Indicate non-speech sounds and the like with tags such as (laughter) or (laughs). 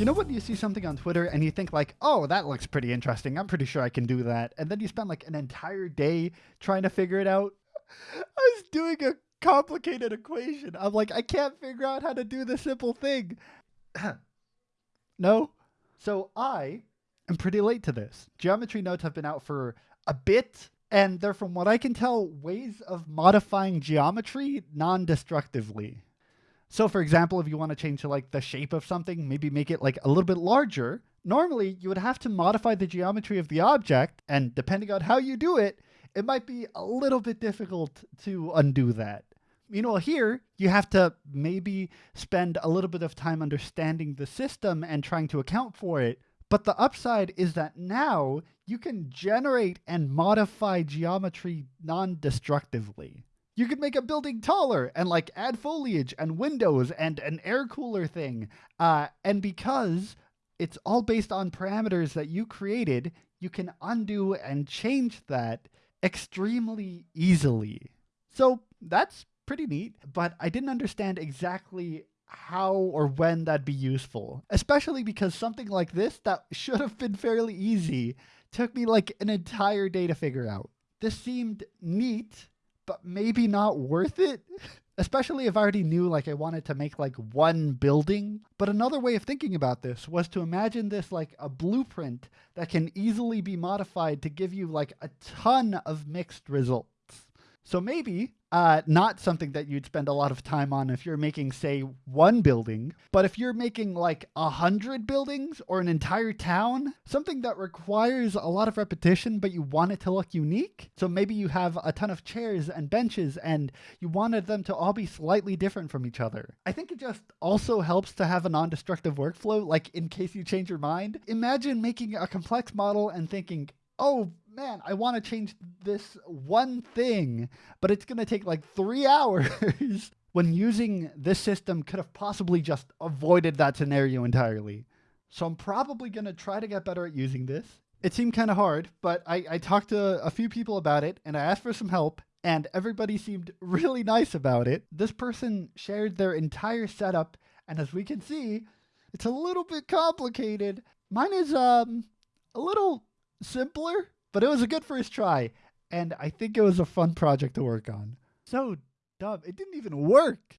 You know when you see something on Twitter and you think like, oh, that looks pretty interesting. I'm pretty sure I can do that. And then you spend like an entire day trying to figure it out. I was doing a complicated equation. I'm like, I can't figure out how to do the simple thing. no. So I am pretty late to this. Geometry nodes have been out for a bit, and they're, from what I can tell, ways of modifying geometry non destructively. So for example, if you want to change like the shape of something, maybe make it like a little bit larger, normally you would have to modify the geometry of the object, and depending on how you do it, it might be a little bit difficult to undo that. You know, here you have to maybe spend a little bit of time understanding the system and trying to account for it. But the upside is that now you can generate and modify geometry non destructively. You could make a building taller and like add foliage and windows and an air cooler thing. Uh, and because it's all based on parameters that you created, you can undo and change that extremely easily. So that's pretty neat, but I didn't understand exactly how or when that'd be useful, especially because something like this that should have been fairly easy took me like an entire day to figure out. This seemed neat but maybe not worth it. (laughs) Especially if I already knew like I wanted to make like one building. But another way of thinking about this was to imagine this like a blueprint that can easily be modified to give you like a ton of mixed results. So maybe uh, not something that you'd spend a lot of time on if you're making, say, one building, but if you're making like a hundred buildings or an entire town, something that requires a lot of repetition, but you want it to look unique. So maybe you have a ton of chairs and benches and you wanted them to all be slightly different from each other. I think it just also helps to have a non destructive workflow, like in case you change your mind. Imagine making a complex model and thinking, oh, man, I want to change this one thing, but it's going to take like three (laughs) hours. when using this system could have possibly just avoided that scenario entirely. So I'm probably going to try to get better at using this. It seemed kind of hard, but I, I talked to a few people about it and I asked for some help, and everybody seemed (laughs) really nice about it. This person shared their entire setup, and as we can see, it's a little bit complicated. Mine is um a little simpler, but it was a good first try, and I think it was a fun project to work on. So, dumb. it didn't even work.